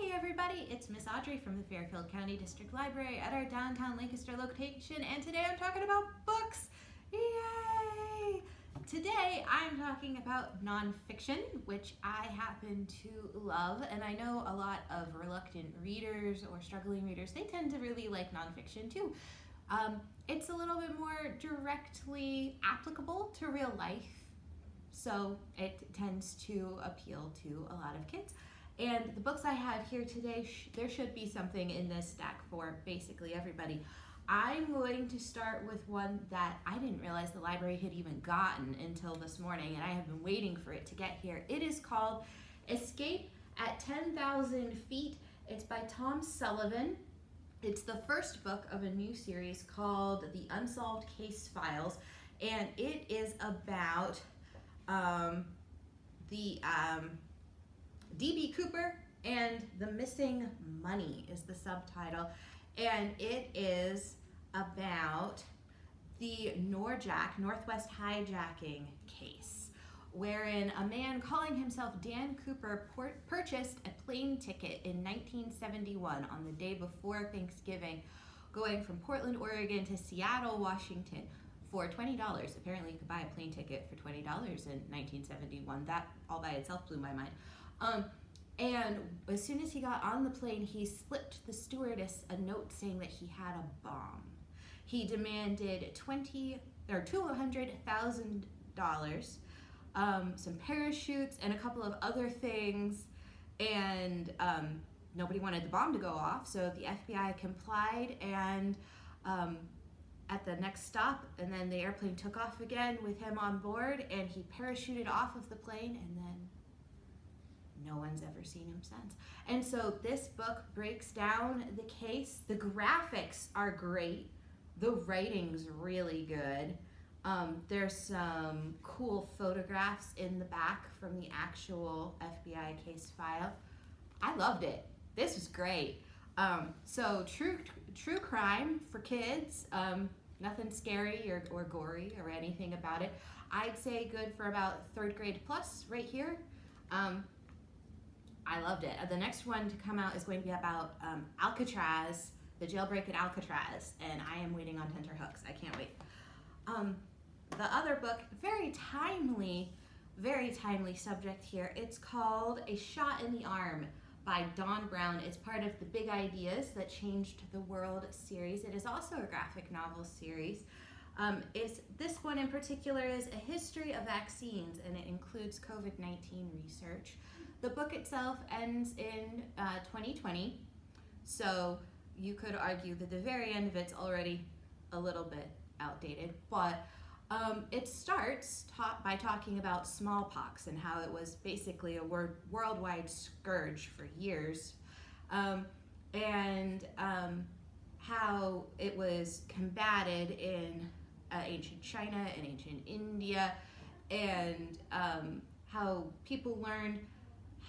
Hey everybody, it's Miss Audrey from the Fairfield County District Library at our downtown Lancaster location and today I'm talking about books. Yay! Today I'm talking about nonfiction, which I happen to love and I know a lot of reluctant readers or struggling readers, they tend to really like nonfiction too. Um, it's a little bit more directly applicable to real life, so it tends to appeal to a lot of kids. And the books I have here today, sh there should be something in this stack for basically everybody. I'm going to start with one that I didn't realize the library had even gotten until this morning, and I have been waiting for it to get here. It is called Escape at 10,000 Feet. It's by Tom Sullivan. It's the first book of a new series called The Unsolved Case Files, and it is about um, the um, D.B. Cooper and the Missing Money is the subtitle. And it is about the Norjak, Northwest hijacking case, wherein a man calling himself Dan Cooper purchased a plane ticket in 1971 on the day before Thanksgiving, going from Portland, Oregon to Seattle, Washington for $20. Apparently you could buy a plane ticket for $20 in 1971. That all by itself blew my mind. Um, and as soon as he got on the plane, he slipped the stewardess a note saying that he had a bomb. He demanded twenty or two hundred thousand dollars, um, some parachutes, and a couple of other things, and um, nobody wanted the bomb to go off. So the FBI complied, and um, at the next stop, and then the airplane took off again with him on board, and he parachuted off of the plane, and then no one's ever seen him since. And so this book breaks down the case. The graphics are great. The writing's really good. Um, there's some cool photographs in the back from the actual FBI case file. I loved it. This was great. Um, so true, true crime for kids. Um, nothing scary or, or gory or anything about it. I'd say good for about third grade plus right here. Um, I loved it. The next one to come out is going to be about um, Alcatraz, the jailbreak at Alcatraz, and I am waiting on tenterhooks. I can't wait. Um, the other book, very timely, very timely subject here. It's called A Shot in the Arm by Don Brown. It's part of the Big Ideas That Changed the World series. It is also a graphic novel series. Um, is this one in particular is a history of vaccines and it includes COVID-19 research. The book itself ends in uh, 2020, so you could argue that the very end of it's already a little bit outdated, but um, it starts ta by talking about smallpox and how it was basically a worldwide scourge for years, um, and um, how it was combated in uh, ancient China and ancient India, and um, how people learned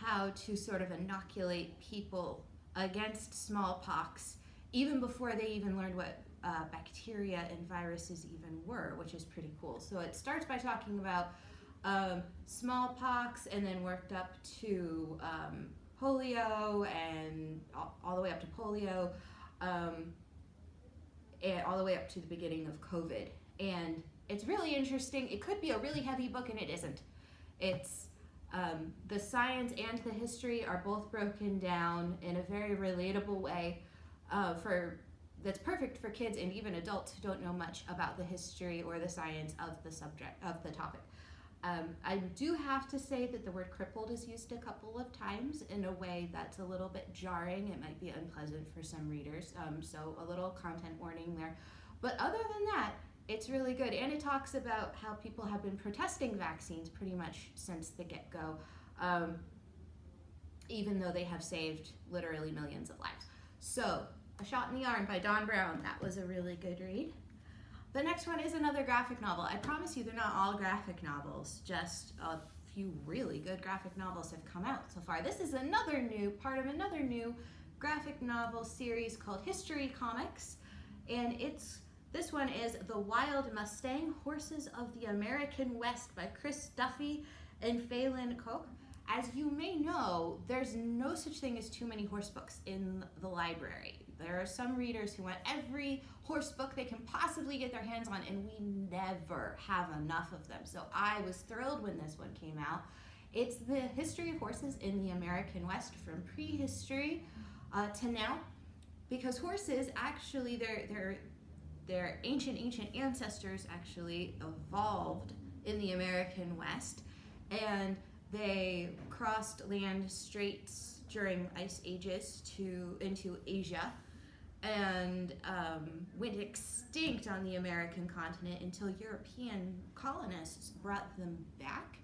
how to sort of inoculate people against smallpox even before they even learned what uh, bacteria and viruses even were, which is pretty cool. So it starts by talking about um, smallpox and then worked up to um, polio and all, all, the way up to polio um, and all the way up to the beginning of COVID. And it's really interesting. It could be a really heavy book and it isn't. It's um, the science and the history are both broken down in a very relatable way uh, for that's perfect for kids and even adults who don't know much about the history or the science of the subject of the topic. Um, I do have to say that the word crippled is used a couple of times in a way that's a little bit jarring. It might be unpleasant for some readers, um, so a little content warning there. But other than that, it's really good. And it talks about how people have been protesting vaccines pretty much since the get-go, um, even though they have saved literally millions of lives. So, A Shot in the Arm by Don Brown. That was a really good read. The next one is another graphic novel. I promise you they're not all graphic novels, just a few really good graphic novels have come out so far. This is another new, part of another new graphic novel series called History Comics, and it's this one is The Wild Mustang, Horses of the American West by Chris Duffy and Falynn Koch. as you may know, there's no such thing as too many horse books in the library. There are some readers who want every horse book they can possibly get their hands on, and we never have enough of them. So I was thrilled when this one came out. It's the history of horses in the American West from prehistory uh, to now, because horses actually, their their their ancient ancient ancestors actually evolved in the American West, and they crossed land straits during ice ages to into Asia and um, went extinct on the American continent until European colonists brought them back.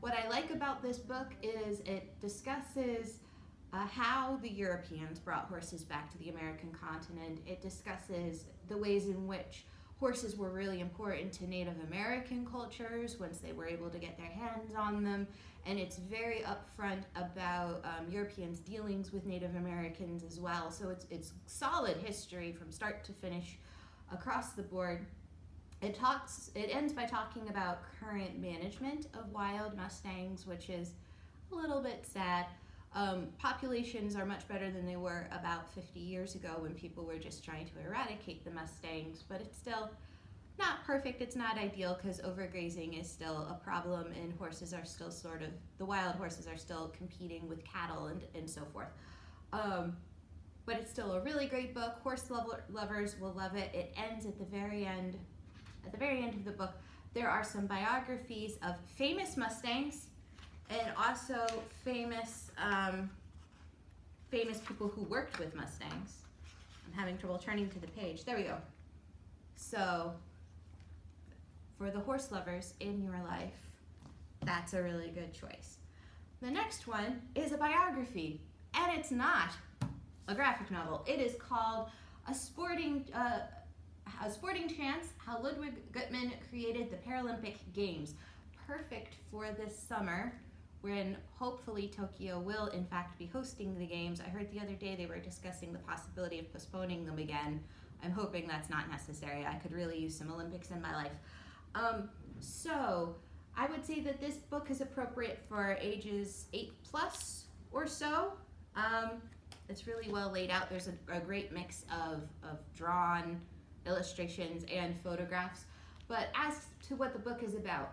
What I like about this book is it discusses uh, how the Europeans brought horses back to the American continent. It discusses the ways in which horses were really important to Native American cultures once they were able to get their hands on them. And it's very upfront about um, Europeans' dealings with Native Americans as well. So it's, it's solid history from start to finish across the board. It talks. It ends by talking about current management of wild mustangs, which is a little bit sad. Um, populations are much better than they were about 50 years ago when people were just trying to eradicate the mustangs, but it's still not perfect, it's not ideal because overgrazing is still a problem and horses are still sort of, the wild horses are still competing with cattle and, and so forth. Um, but it's still a really great book. Horse lover, lovers will love it. It ends at the very end, at the very end of the book, there are some biographies of famous Mustangs and also famous um, famous people who worked with Mustangs. I'm having trouble turning to the page. There we go. So for the horse lovers in your life, that's a really good choice. The next one is a biography, and it's not a graphic novel. It is called A Sporting uh, A Sporting Chance: How Ludwig Guttmann Created the Paralympic Games. Perfect for this summer when hopefully Tokyo will in fact be hosting the games. I heard the other day they were discussing the possibility of postponing them again. I'm hoping that's not necessary. I could really use some Olympics in my life. Um, so I would say that this book is appropriate for ages 8 plus or so. Um, it's really well laid out. There's a, a great mix of, of drawn illustrations and photographs. But as to what the book is about,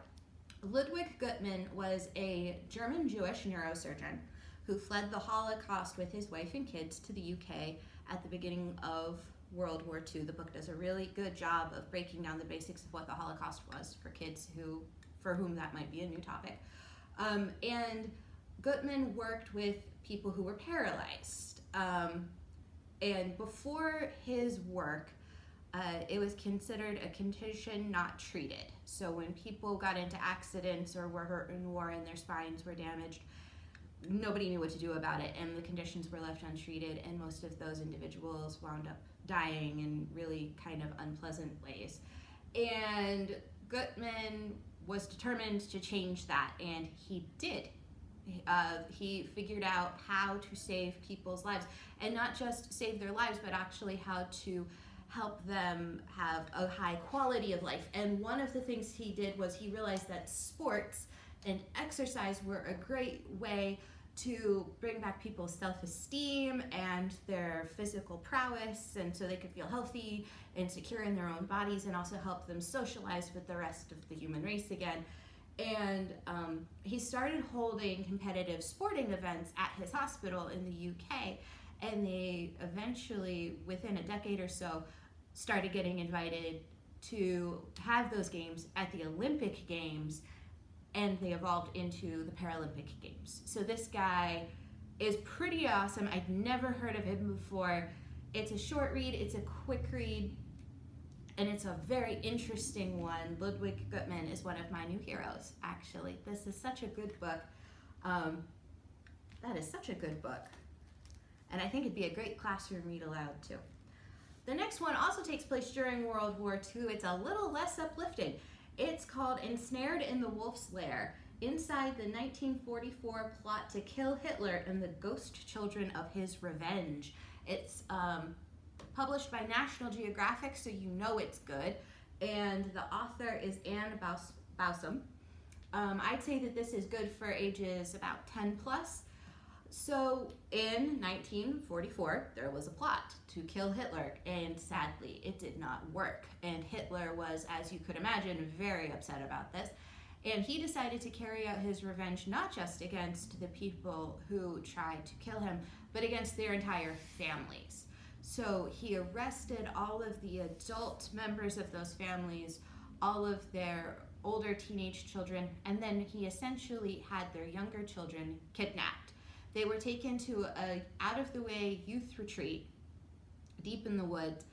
Ludwig Guttmann was a German Jewish neurosurgeon who fled the Holocaust with his wife and kids to the UK at the beginning of World War II. The book does a really good job of breaking down the basics of what the Holocaust was for kids who, for whom that might be a new topic. Um, and Guttmann worked with people who were paralyzed. Um, and before his work, uh, it was considered a condition not treated. So when people got into accidents or were hurt in war and their spines were damaged, nobody knew what to do about it, and the conditions were left untreated, and most of those individuals wound up dying in really kind of unpleasant ways. And Guttmann was determined to change that, and he did. Uh, he figured out how to save people's lives, and not just save their lives, but actually how to help them have a high quality of life. And one of the things he did was he realized that sports and exercise were a great way to bring back people's self-esteem and their physical prowess and so they could feel healthy and secure in their own bodies and also help them socialize with the rest of the human race again and um, he started holding competitive sporting events at his hospital in the uk and they eventually within a decade or so started getting invited to have those games at the olympic games and they evolved into the Paralympic Games. So this guy is pretty awesome. I'd never heard of him before. It's a short read, it's a quick read, and it's a very interesting one. Ludwig Guttmann is one of my new heroes, actually. This is such a good book. Um, that is such a good book. And I think it'd be a great classroom read aloud, too. The next one also takes place during World War II. It's a little less uplifting. It's called Ensnared in the Wolf's Lair Inside the 1944 Plot to Kill Hitler and the Ghost Children of His Revenge. It's um, published by National Geographic, so you know it's good. And the author is Ann Bausum. Um, I'd say that this is good for ages about 10 plus. So in 1944, there was a plot to kill Hitler, and sadly, it did not work. And Hitler was, as you could imagine, very upset about this. And he decided to carry out his revenge not just against the people who tried to kill him, but against their entire families. So he arrested all of the adult members of those families, all of their older teenage children, and then he essentially had their younger children kidnapped. They were taken to a out of the way youth retreat deep in the woods,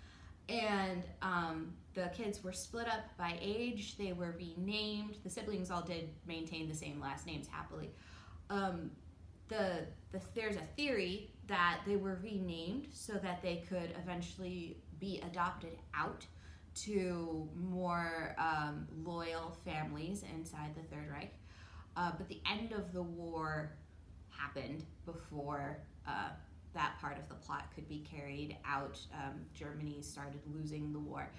and um, the kids were split up by age. They were renamed. The siblings all did maintain the same last names happily. Um, the, the there's a theory that they were renamed so that they could eventually be adopted out to more um, loyal families inside the Third Reich. Uh, but the end of the war happened before uh, that part of the plot could be carried out. Um, Germany started losing the war.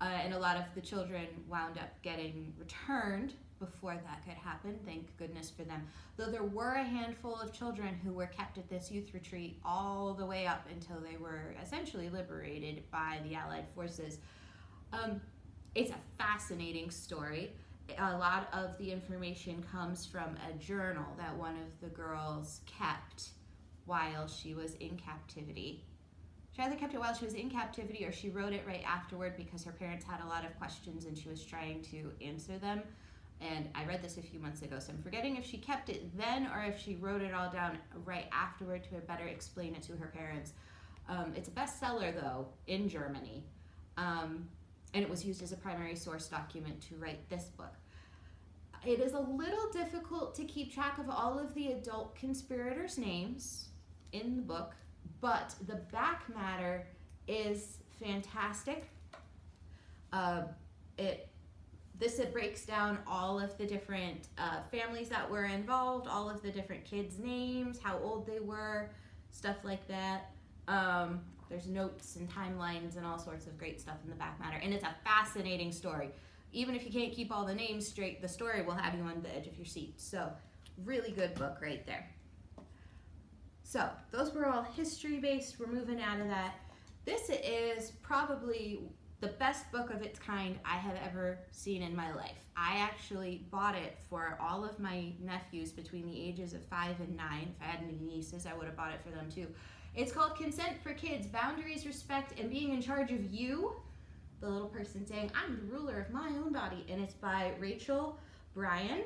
Uh, and a lot of the children wound up getting returned before that could happen. Thank goodness for them. Though there were a handful of children who were kept at this youth retreat all the way up until they were essentially liberated by the Allied forces. Um, it's a fascinating story. A lot of the information comes from a journal that one of the girls kept while she was in captivity. She either kept it while she was in captivity or she wrote it right afterward because her parents had a lot of questions and she was trying to answer them. And I read this a few months ago, so I'm forgetting if she kept it then or if she wrote it all down right afterward to better explain it to her parents. Um, it's a bestseller, though, in Germany. Um, and it was used as a primary source document to write this book. It is a little difficult to keep track of all of the adult conspirators' names in the book, but the back matter is fantastic. Uh, it this it breaks down all of the different uh, families that were involved, all of the different kids' names, how old they were, stuff like that. Um, there's notes and timelines and all sorts of great stuff in the back matter, and it's a fascinating story. Even if you can't keep all the names straight, the story will have you on the edge of your seat. So, really good book right there. So, those were all history based. We're moving out of that. This is probably the best book of its kind I have ever seen in my life. I actually bought it for all of my nephews between the ages of five and nine. If I had any nieces, I would have bought it for them too. It's called Consent for Kids Boundaries, Respect, and Being in Charge of You. The little person saying, I'm the ruler of my own body. And it's by Rachel Brian.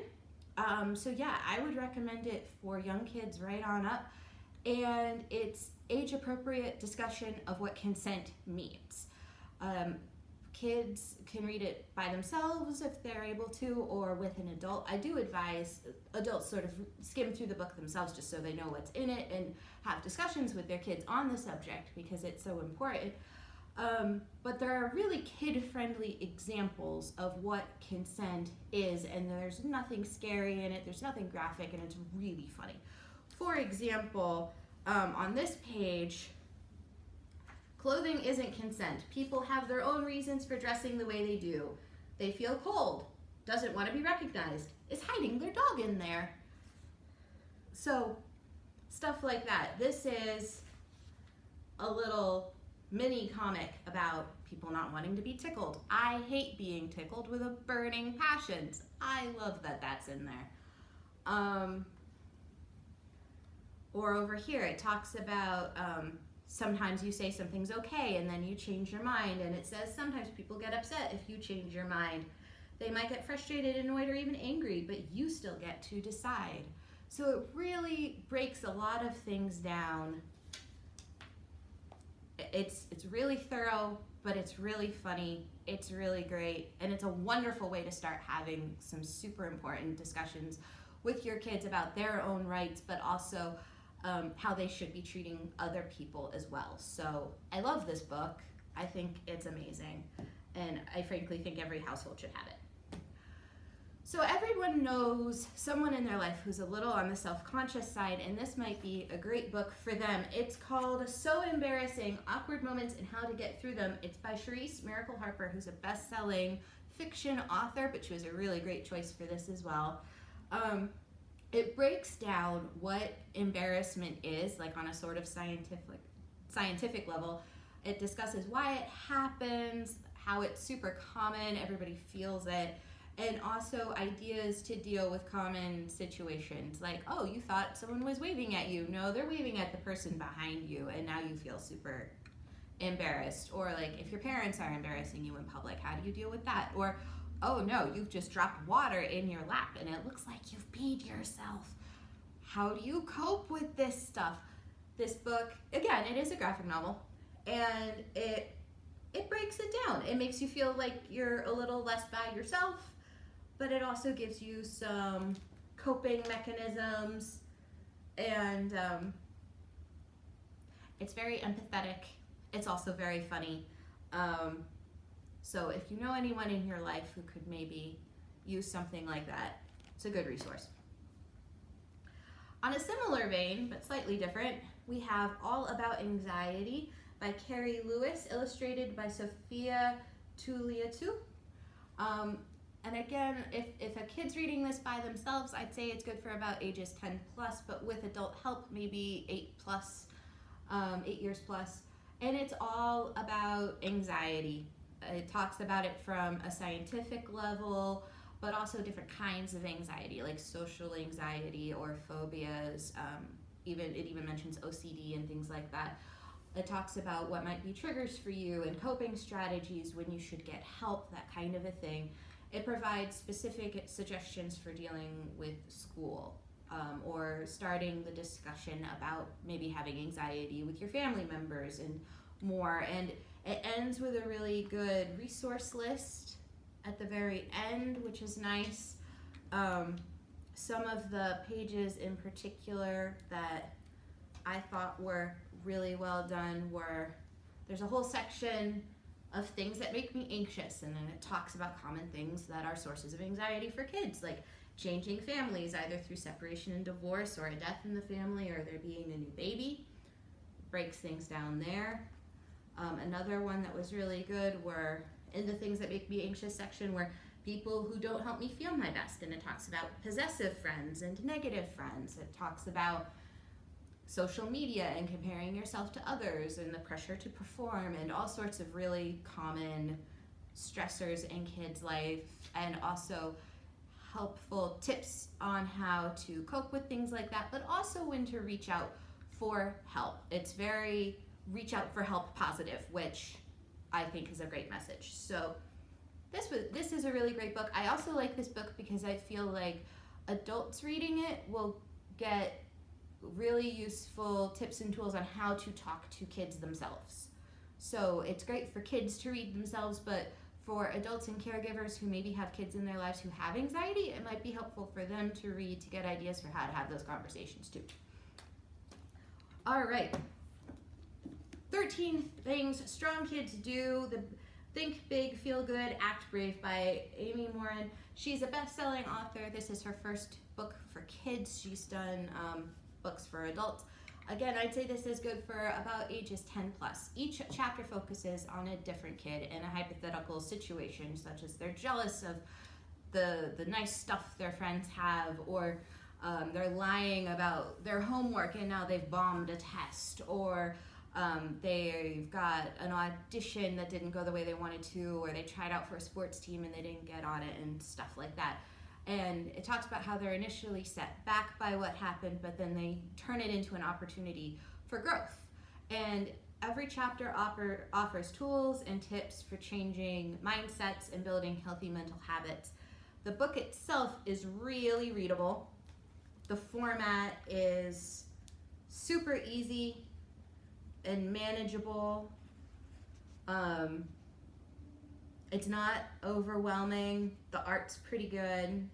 Um, so, yeah, I would recommend it for young kids right on up. And it's age appropriate discussion of what consent means. Um, kids can read it by themselves if they're able to, or with an adult. I do advise adults sort of skim through the book themselves just so they know what's in it and have discussions with their kids on the subject because it's so important. Um, but there are really kid friendly examples of what consent is, and there's nothing scary in it, there's nothing graphic, and it's really funny. For example, um, on this page, Clothing isn't consent. People have their own reasons for dressing the way they do. They feel cold, doesn't want to be recognized, is hiding their dog in there. So, stuff like that. This is a little mini comic about people not wanting to be tickled. I hate being tickled with a burning passion. I love that that's in there. Um, or over here, it talks about um, sometimes you say something's okay and then you change your mind. And it says sometimes people get upset if you change your mind. They might get frustrated annoyed or even angry but you still get to decide. So it really breaks a lot of things down. It's it's really thorough but it's really funny. It's really great. And it's a wonderful way to start having some super important discussions with your kids about their own rights but also um, how they should be treating other people as well. So I love this book. I think it's amazing. And I frankly think every household should have it. So everyone knows someone in their life who's a little on the self-conscious side, and this might be a great book for them. It's called So Embarrassing, Awkward Moments and How to Get Through Them. It's by Charise Mericle Harper, who's a best-selling fiction author, but she was a really great choice for this as well. Um, it breaks down what embarrassment is, like on a sort of scientific scientific level. It discusses why it happens, how it's super common, everybody feels it, and also ideas to deal with common situations like, oh, you thought someone was waving at you. No, they're waving at the person behind you, and now you feel super embarrassed. Or like, if your parents are embarrassing you in public, how do you deal with that? Or, oh no, you've just dropped water in your lap and it looks like you've peed yourself. How do you cope with this stuff? This book, again, it is a graphic novel, and it it breaks it down. It makes you feel like you're a little less bad yourself but it also gives you some coping mechanisms and um, it's very empathetic. It's also very funny. Um, so if you know anyone in your life who could maybe use something like that, it's a good resource. On a similar vein, but slightly different, we have All About Anxiety by Carrie Lewis, illustrated by Sophia Touliatou. Um, and again, if, if a kid's reading this by themselves, I'd say it's good for about ages 10 plus, but with adult help, maybe 8 plus, um, 8 years plus. And it's all about anxiety. It talks about it from a scientific level, but also different kinds of anxiety, like social anxiety or phobias. Um, even It even mentions OCD and things like that. It talks about what might be triggers for you and coping strategies when you should get help, that kind of a thing. It provides specific suggestions for dealing with school um, or starting the discussion about maybe having anxiety with your family members and more. And it ends with a really good resource list at the very end, which is nice. Um, some of the pages in particular that I thought were really well done were there's a whole section of things that make me anxious. And then it talks about common things that are sources of anxiety for kids, like changing families, either through separation and divorce, or a death in the family, or there being a new baby. Breaks things down there. Um, another one that was really good were in the things that make me anxious section were people who don't help me feel my best. And it talks about possessive friends and negative friends. It talks about social media and comparing yourself to others and the pressure to perform and all sorts of really common stressors in kids' life and also helpful tips on how to cope with things like that, but also when to reach out for help. It's very reach out for help positive, which I think is a great message. So this was this is a really great book. I also like this book because I feel like adults reading it will get really useful tips and tools on how to talk to kids themselves. So it's great for kids to read themselves, but for adults and caregivers who maybe have kids in their lives who have anxiety, it might be helpful for them to read to get ideas for how to have those conversations too. All right. 13 things strong kids do. The Think Big, Feel Good, Act Brave by Amy Morin. She's a best-selling author. This is her first book for kids. She's done um, books for adults. Again, I'd say this is good for about ages 10 plus. Each chapter focuses on a different kid in a hypothetical situation, such as they're jealous of the, the nice stuff their friends have, or um, they're lying about their homework and now they've bombed a test, or um, they've got an audition that didn't go the way they wanted to, or they tried out for a sports team and they didn't get on it, and stuff like that and it talks about how they're initially set back by what happened, but then they turn it into an opportunity for growth. And every chapter offer, offers tools and tips for changing mindsets and building healthy mental habits. The book itself is really readable. The format is super easy and manageable. Um, it's not overwhelming. The art's pretty good.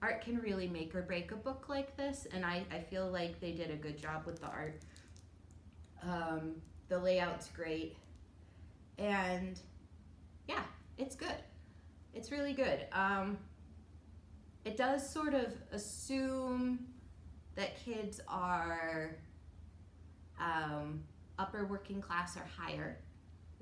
Art can really make or break a book like this, and I, I feel like they did a good job with the art. Um, the layout's great. And yeah, it's good. It's really good. Um, it does sort of assume that kids are um, upper working class or higher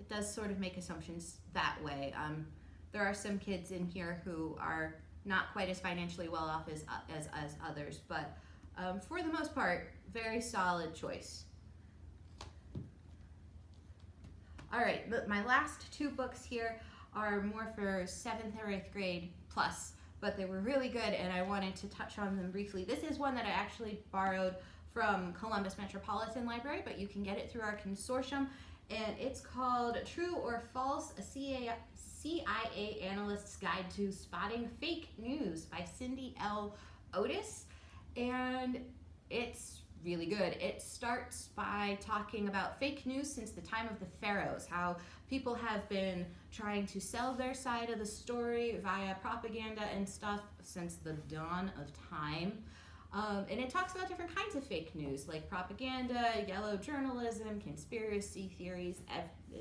it does sort of make assumptions that way. Um, there are some kids in here who are not quite as financially well off as, as, as others, but um, for the most part, very solid choice. All right, but my last two books here are more for seventh or eighth grade plus, but they were really good and I wanted to touch on them briefly. This is one that I actually borrowed from Columbus Metropolitan Library, but you can get it through our consortium and it's called True or False, a CIA, CIA Analyst's Guide to Spotting Fake News by Cindy L. Otis. And it's really good. It starts by talking about fake news since the time of the pharaohs, how people have been trying to sell their side of the story via propaganda and stuff since the dawn of time. Um, and it talks about different kinds of fake news, like propaganda, yellow journalism, conspiracy theories,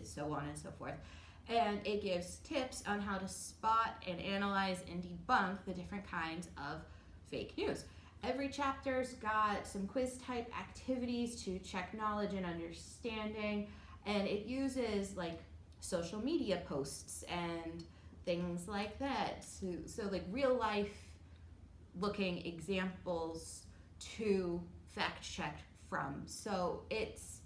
so on and so forth. And it gives tips on how to spot and analyze and debunk the different kinds of fake news. Every chapter's got some quiz type activities to check knowledge and understanding, and it uses like social media posts and things like that. So, so like real life looking examples to fact check from. So it's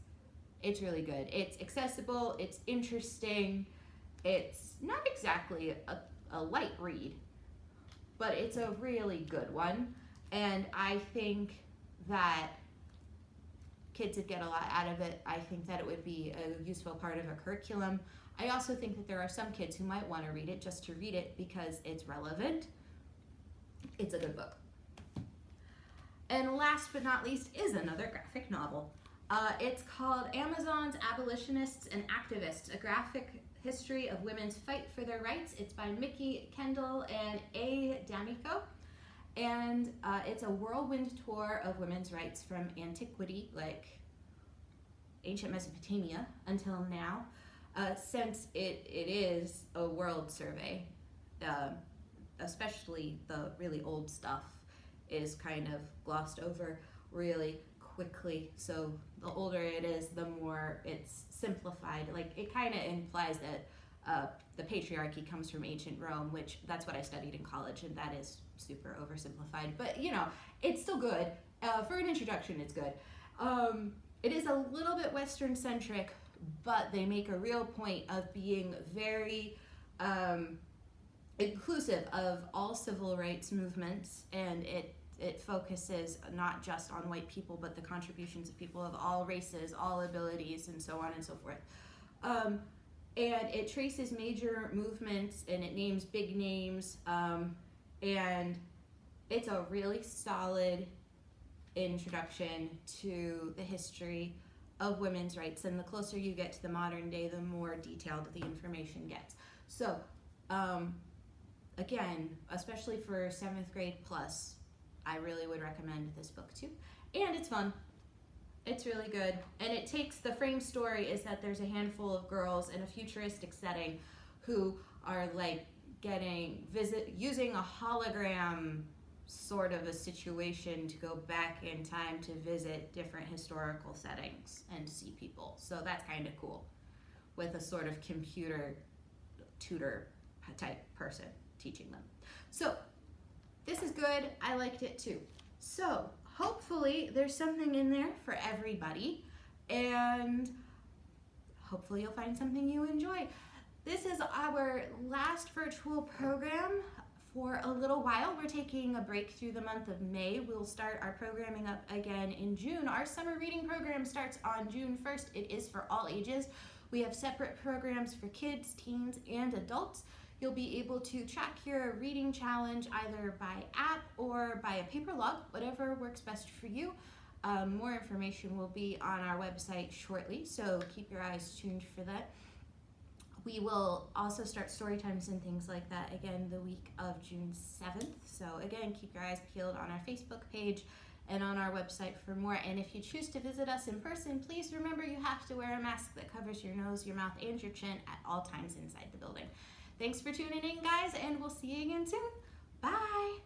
it's really good. It's accessible, it's interesting, it's not exactly a, a light read, but it's a really good one. And I think that kids would get a lot out of it. I think that it would be a useful part of a curriculum. I also think that there are some kids who might want to read it just to read it because it's relevant. It's a good book. And last but not least is another graphic novel. Uh, it's called Amazon's Abolitionists and Activists, a graphic history of women's fight for their rights. It's by Mikki Kendall and A. D'Amico and uh, it's a whirlwind tour of women's rights from antiquity, like ancient Mesopotamia, until now, uh, since it, it is a world survey. Especially the really old stuff is kind of glossed over really quickly. So the older it is, the more it's simplified. Like it kind of implies that uh, the patriarchy comes from ancient Rome, which that's what I studied in college, and that is super oversimplified. But you know, it's still good. Uh, for an introduction, it's good. Um, it is a little bit Western centric, but they make a real point of being very um, inclusive of all civil rights movements, and it it focuses not just on white people, but the contributions of people of all races, all abilities, and so on and so forth. Um, and it traces major movements and it names big names um, and it's a really solid introduction to the history of women's rights and the closer you get to the modern day the more detailed the information gets so um, again especially for seventh grade plus i really would recommend this book too and it's fun it's really good. And it takes the frame story is that there's a handful of girls in a futuristic setting who are like getting visit using a hologram sort of a situation to go back in time to visit different historical settings and see people. So that's kind of cool with a sort of computer tutor type person teaching them. So this is good. I liked it too. So hopefully there's something in there for everybody and hopefully you'll find something you enjoy. This is our last virtual program for a little while. We're taking a break through the month of May. We'll start our programming up again in June. Our summer reading program starts on June 1st. It is for all ages. We have separate programs for kids, teens, and adults. You'll be able to track your reading challenge either by app or by a paper log, whatever works best for you. Um, more information will be on our website shortly, so keep your eyes tuned for that. We will also start story times and things like that again the week of June 7th. So again, keep your eyes peeled on our Facebook page and on our website for more. And if you choose to visit us in person, please remember you have to wear a mask that covers your nose, your mouth, and your chin at all times inside the building. Thanks for tuning in, guys, and we'll see you again soon. Bye.